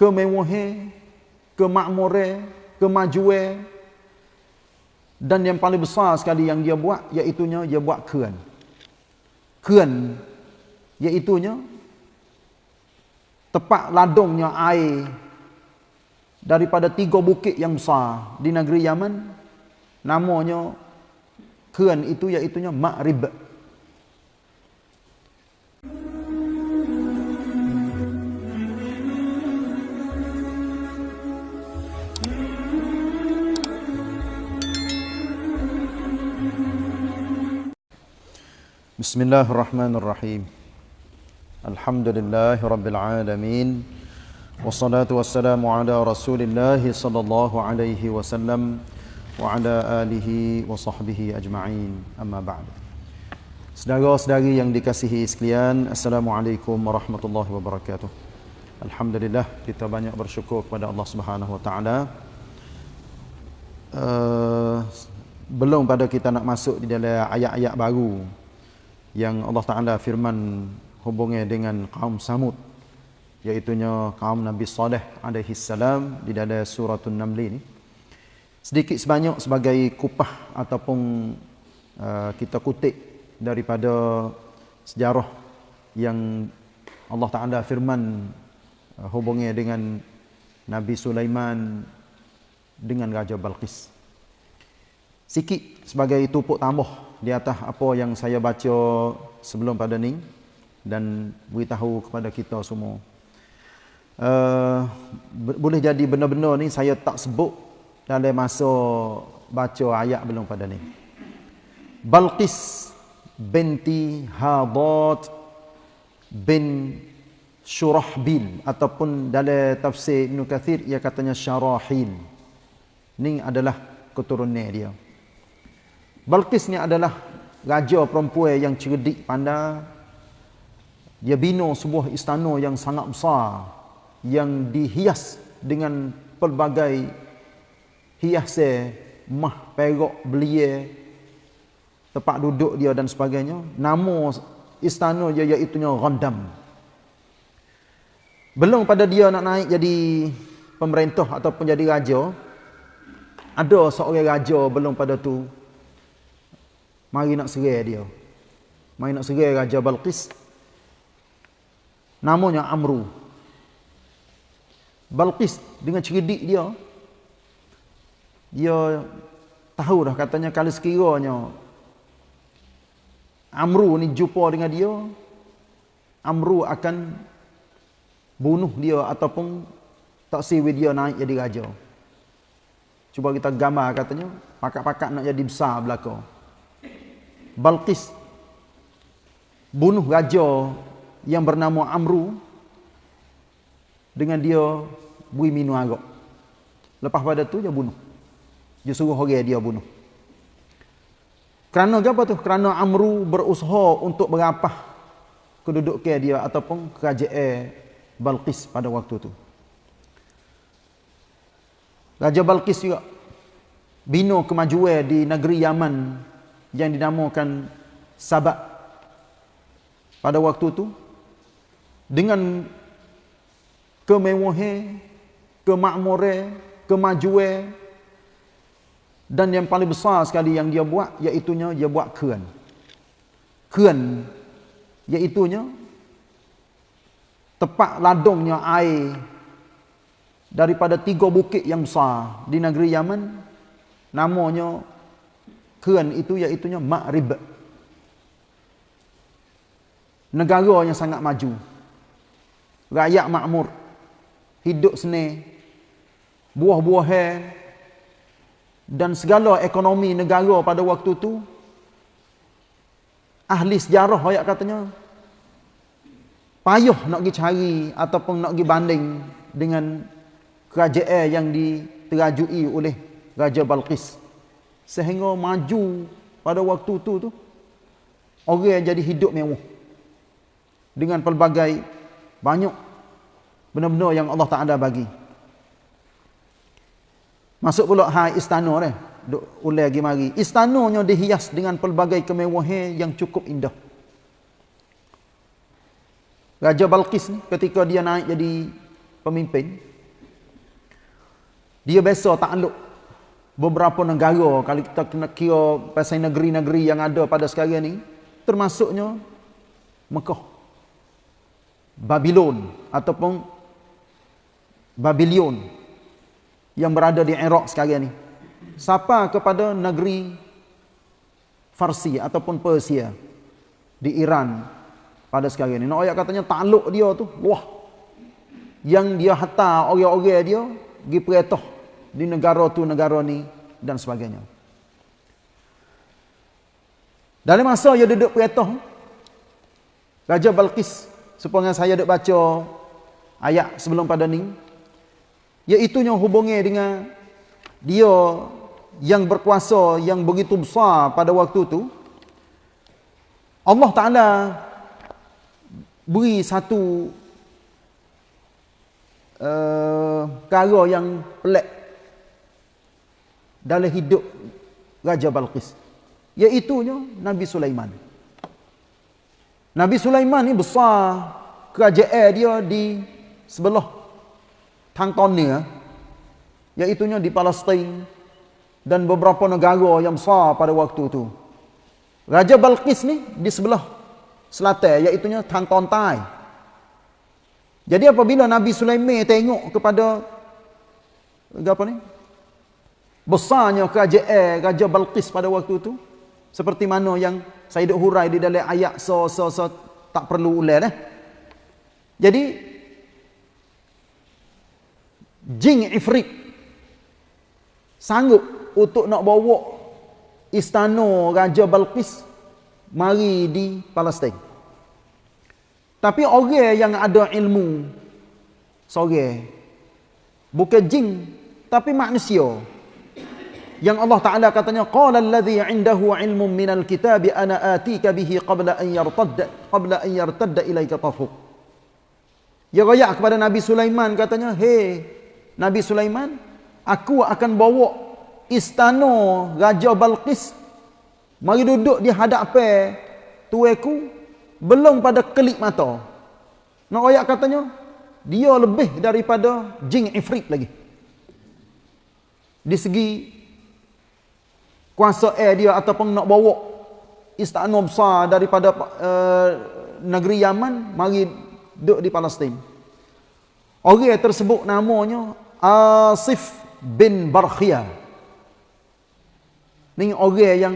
kemewahan, kemakmuran, kemajuan dan yang paling besar sekali yang dia buat iaitu dia buat keran. Keran iaitu tepat ladungnya air daripada tiga bukit yang besar di negeri Yaman namanya keran itu iaitu Ma'rib. بسم الله الرحمن الرحيم الحمد لله رب العالمين والصلاة والسلام على رسول الله صلى الله عليه وسلم وعلى آله وصحبه أجمعين أما بعد Saudara-saudari yang dikasihi sekalian, Assalamualaikum warahmatullahi wabarakatuh. Alhamdulillah kita banyak bersyukur kepada Allah Subhanahu wa taala. Uh, belum pada kita nak masuk di dalam ayat-ayat baru yang Allah Ta'ala firman hubungnya dengan kaum Samud iaitunya kaum Nabi Saleh alaihi salam di dalam surah An-Naml ini. Sedikit sebanyak sebagai kupah ataupun uh, kita kutip daripada sejarah yang Allah Ta'ala firman uh, hubungnya dengan Nabi Sulaiman dengan Raja Balqis. Sikit sebagai tupuk tambah di atas apa yang saya baca sebelum pada ni dan beritahu kepada kita semua. Uh, boleh jadi benar-benar ni saya tak sebut dalam masa baca ayat belum pada ni. Balqis binti Hadat bin Shurahbil ataupun dalam tafsir Ibn Kathir ia katanya Syarahil. Ni adalah keturunan dia. Balqis ni adalah raja perempuan yang cerdik pandai. Dia bina sebuah istana yang sangat besar yang dihias dengan pelbagai hiasan mah perak belia tempat duduk dia dan sebagainya. Nama istana dia iaitu Ghandam. Belum pada dia nak naik jadi pemerintah ataupun jadi raja, ada seorang raja belum pada tu Mari nak serai dia. Mari nak serai Raja Balqis. Namanya Amru. Balqis dengan cerdik dia. Dia tahu dah katanya kalau sekiranya Amru ni jumpa dengan dia. Amru akan bunuh dia ataupun tak siwi dia naik jadi raja. Cuba kita gambar katanya. Pakat-pakat nak jadi besar belakang. Balqis bunuh raja yang bernama Amru dengan dia bui minum arak. Lepas pada tu dia bunuh. Dia suruh orang dia bunuh. Kerana apa tu? Kerana Amru berusaha untuk berapah kedudukan dia ataupun kerajaan Balqis pada waktu tu. Raja Balqis juga bina kemajuan di negeri Yaman yang dinamakan Sabak pada waktu itu dengan kemewahan, kemakmuran, kemajuan dan yang paling besar sekali yang dia buat iaitu dia buat keran. Keran iaitu tepat ladungnya air daripada tiga bukit yang besar di negeri Yaman namanya Keran itu iaitu Ma'rib. Negara yang sangat maju. Rakyat makmur. Hidup senang. Buah-buahan. Dan segala ekonomi negara pada waktu itu. Ahli sejarah ayat katanya. Payuh nak pergi cari ataupun nak pergi banding dengan kerajaan yang diterajui oleh Raja Balqis sehingga maju pada waktu tu tu orang yang jadi hidup mewah. Dengan pelbagai banyak benda-benda yang Allah Taala bagi. Masuk pula hai istana ni duk ulai lagi mari. Istananya dihias dengan pelbagai kemewahan yang cukup indah. Raja Balqis ni ketika dia naik jadi pemimpin Dia biasa takluk beberapa negara kalau kita kena kira pasal negeri-negeri yang ada pada sekarang ni termasuknya Mekah Babylon ataupun Babylon yang berada di Iraq sekarang ni. Siapa kepada negeri Farsi ataupun Persia di Iran pada sekarang ni. Nak ayat katanya takluk dia tu wah yang dia hantar orang-orang dia pergi perintah di negara tu negara ni dan sebagainya. Dalam masa dia duduk perintah Raja Balqis supaya saya duduk baca ayat sebelum pada ni iaitu yang hubungi dengan dia yang berkuasa yang begitu besar pada waktu tu Allah Taala beri satu uh, yang pelik dalam hidup Raja Balqis. Iaitu Nabi Sulaiman. Nabi Sulaiman ni besar. Kerajaan dia di sebelah Tantonia iaitu di Palestin dan beberapa negara yang besar pada waktu itu Raja Balqis ni di sebelah selatan iaitu Tantontai jadi apabila Nabi Sulaiman tengok kepada apa ni besarnya kerajaan Raja Balqis pada waktu itu seperti mana yang duk hurai di dalam ayat so so so tak perlu ulang eh. Jadi jin ifrit sanggup untuk nak bawa istana Raja Balqis mari di Palestin. Tapi orang yang ada ilmu seorang bukan jin tapi manusia yang Allah Taala katanya qala allazi indahu ilmun minal kitabi ana atika bihi qabla an yartadda qabla an yartadda ilaika tafuk. Ya royak kepada Nabi Sulaiman katanya hey Nabi Sulaiman aku akan bawa istana Raja Balqis. Mari duduk di hadapan tueku belum pada kelip mata. Nak royak katanya dia lebih daripada jin ifrit lagi. Di segi kuasa air dia ataupun nak bawa istana besar daripada uh, negeri Yaman mari duduk di Palestin. Orang tersebut namanya Asif bin Barkhia. Ini orang yang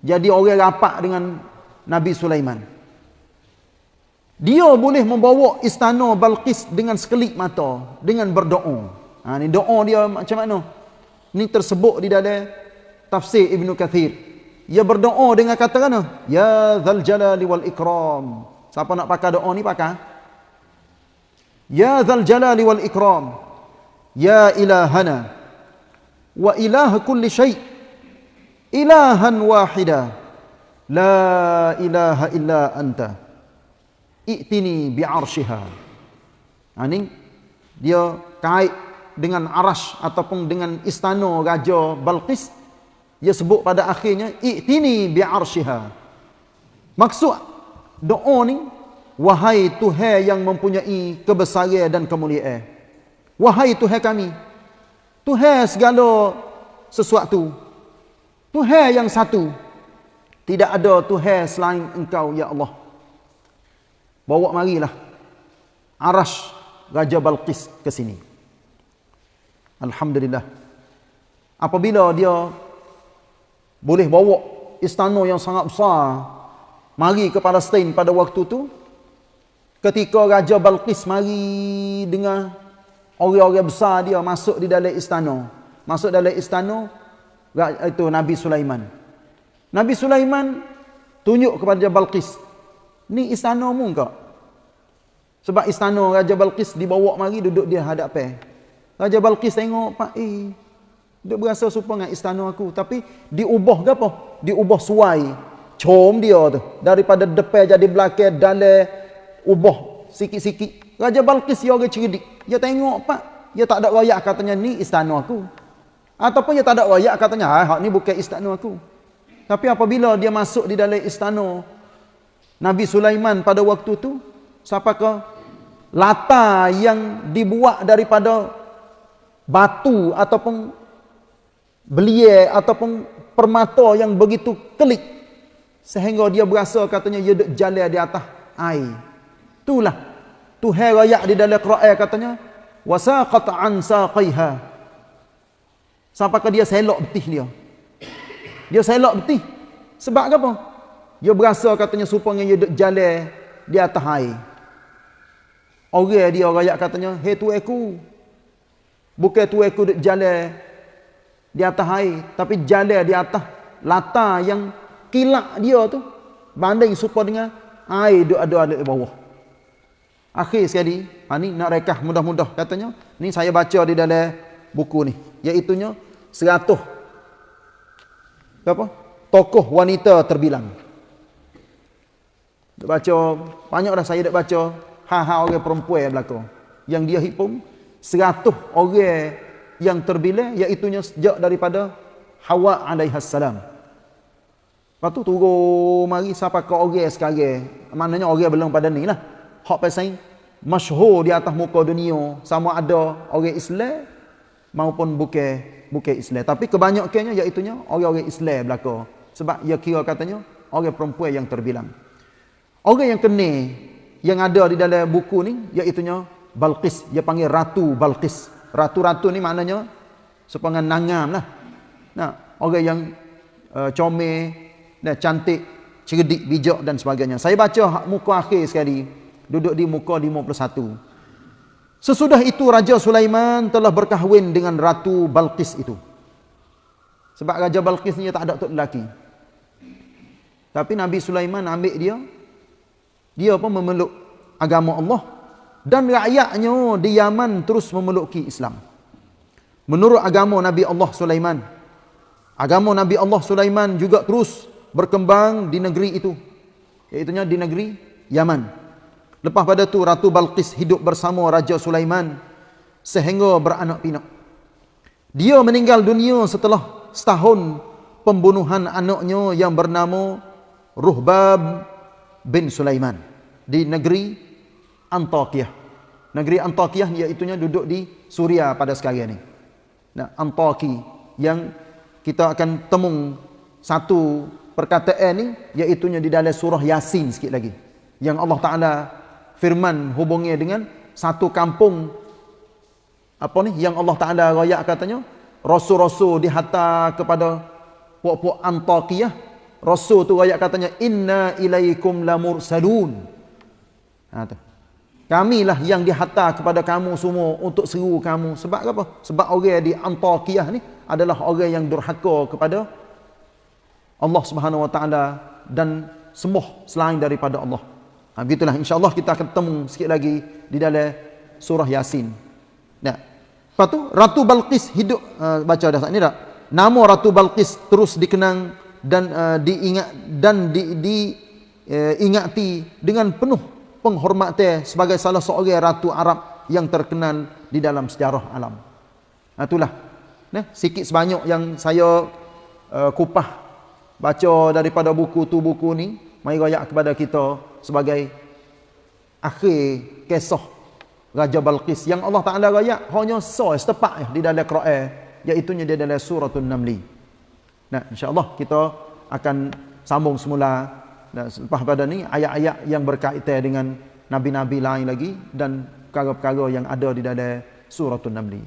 jadi orang rapat dengan Nabi Sulaiman. Dia boleh membawa istana Balqis dengan sekelip mata, dengan berdoa. Ha, ni doa dia macam mana? Ini tersebut di dalam tafsir Ibn Kathir. Ia berdoa dengan kata mana? Ya Zal Jalali wal Ikram. Siapa nak pakai doa ni pakai? Ya Zal Jalali wal Ikram. Ya ilahana. Wa ilah kulli syai. Ilahan wahida. La ilaha illa anta. I'tini bi'arshiha. Ini ha, dia kait dengan arash ataupun dengan istana raja Balqis dia sebut pada akhirnya i'tini bi'arshiha. Maksud doa ni wahai tuhan yang mempunyai kebesaran dan kemuliaan. Wahai tuhan kami tuhan segala sesuatu tuhan yang satu tidak ada tuhan selain engkau ya Allah. Bawa marilah arash raja Balqis ke sini Alhamdulillah. Apabila dia boleh bawa istana yang sangat besar mari ke Palestin pada waktu tu ketika Raja Balqis mari dengan orang-orang besar dia masuk di dalam istana. Masuk dalam istana itu Nabi Sulaiman. Nabi Sulaiman tunjuk kepada Raja Balqis, "Ni istanamu ke?" Sebab istana Raja Balqis dibawa mari duduk dia hadapan. Raja Balqis tengok, Pak, eh, dia berasa serupa dengan istana aku. Tapi diubah ke apa? Diubah suai. Com dia tu. Daripada depan jadi belakang, dalam ubah sikit-sikit. Raja Balqis dia orang cerdik. Dia tengok, Pak, dia tak ada rakyat katanya, ni istana aku. Ataupun dia tak ada rakyat katanya, ah, ni bukan istana aku. Tapi apabila dia masuk di dalam istana Nabi Sulaiman pada waktu tu, siapakah latar yang dibuat daripada batu ataupun belia ataupun permata yang begitu kelik sehingga dia berasa katanya dia jalan di atas air. Itulah Tuhan rakyat di dalam Quran katanya wasaqat an saqiha. Sampai dia selok betih dia. Dia selok betih. Sebab apa? Dia berasa katanya supaya dia jalan di atas air. Orang dia rakyat katanya, "Hei tu aku. Bukan tu aku duk jalan di atas air, tapi jalan di atas latar yang kilak dia tu banding supaya dengan air duk ada di bawah." Akhir sekali, ha ni nak rekah mudah-mudah katanya. Ni saya baca di dalam buku ni, iaitu nya 100 apa? Tokoh wanita terbilang. Dak baca banyak dah saya dak baca ha-ha orang perempuan berlaku. Yang dia hitung 100 orang yang terbilang iaitu nya sejak daripada Hawa alaihi salam. Lepas tu turun mari sampai ke orang sekarang. Maknanya orang belum pada ni lah. Hak pasal masyhur di atas muka dunia sama ada orang Islam maupun bukan bukan Islam tapi kebanyakannya iaitu nya orang-orang Islam belaka sebab ia kira katanya orang perempuan yang terbilang orang yang kena yang ada di dalam buku ni iaitu nya Balqis. Dia panggil ratu Balqis. Ratu-ratu ni maknanya sepangan nangam lah. Nah orang yang uh, comel dan cantik cerdik bijak dan sebagainya. Saya baca muka akhir sekali. Duduk di muka 51. Sesudah itu Raja Sulaiman telah berkahwin dengan Ratu Balqis itu. Sebab Raja Balqis ni tak ada tok lelaki. Tapi Nabi Sulaiman ambil dia. Dia pun memeluk agama Allah dan rakyatnya di Yaman terus memeluki Islam. Menurut agama Nabi Allah Sulaiman, agama Nabi Allah Sulaiman juga terus berkembang di negeri itu. Iaitu di negeri Yaman. Lepas pada tu Ratu Balqis hidup bersama Raja Sulaiman sehingga beranak pinak. Dia meninggal dunia setelah setahun pembunuhan anaknya yang bernama Ruhbab bin Sulaiman di negeri Antakya. Negeri Antakya iaitu duduk di Suria pada sekarang ini. Nah, Antaki yang kita akan temung satu perkataan ni iaitu di dalam surah Yasin sikit lagi. Yang Allah Taala firman hubungnya dengan satu kampung apa ni yang Allah Taala royak katanya rasul-rasul dihantar kepada puak-puak Antakiyah rasul tu royak katanya inna ilaikum lamursalun ha tu kamilah yang dihantar kepada kamu semua untuk seru kamu sebab apa sebab orang di Antakiyah ni adalah orang yang durhaka kepada Allah Subhanahu Wa Taala dan sembah selain daripada Allah Ha, begitulah insyaAllah kita akan ketemu sikit lagi di dalam surah Yasin. Nah. Lepas tu Ratu Balqis hidup uh, baca dah saat ni tak? Nama Ratu Balqis terus dikenang dan uh, diingat dan di, di uh, ingati dengan penuh penghormatan sebagai salah seorang ratu Arab yang terkenal di dalam sejarah alam. Nah, itulah. Nah, sikit sebanyak yang saya uh, kupah baca daripada buku tu buku ni mai royak kepada kita sebagai akhir kisah Raja Balqis yang Allah Taala raya hanya so setepak di dalam Quran iaitu di dalam suratul Naml. Nah, insya-Allah kita akan sambung semula dan selepas pada ni ayat-ayat yang berkaitan dengan nabi-nabi lain lagi dan perkara-perkara yang ada di dalam suratul Naml.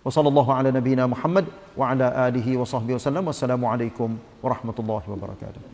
Wassallallahu ala nabiyyina Muhammad wa ala alihi wa sahbihi wasallam. Wassalamualaikum warahmatullahi wabarakatuh.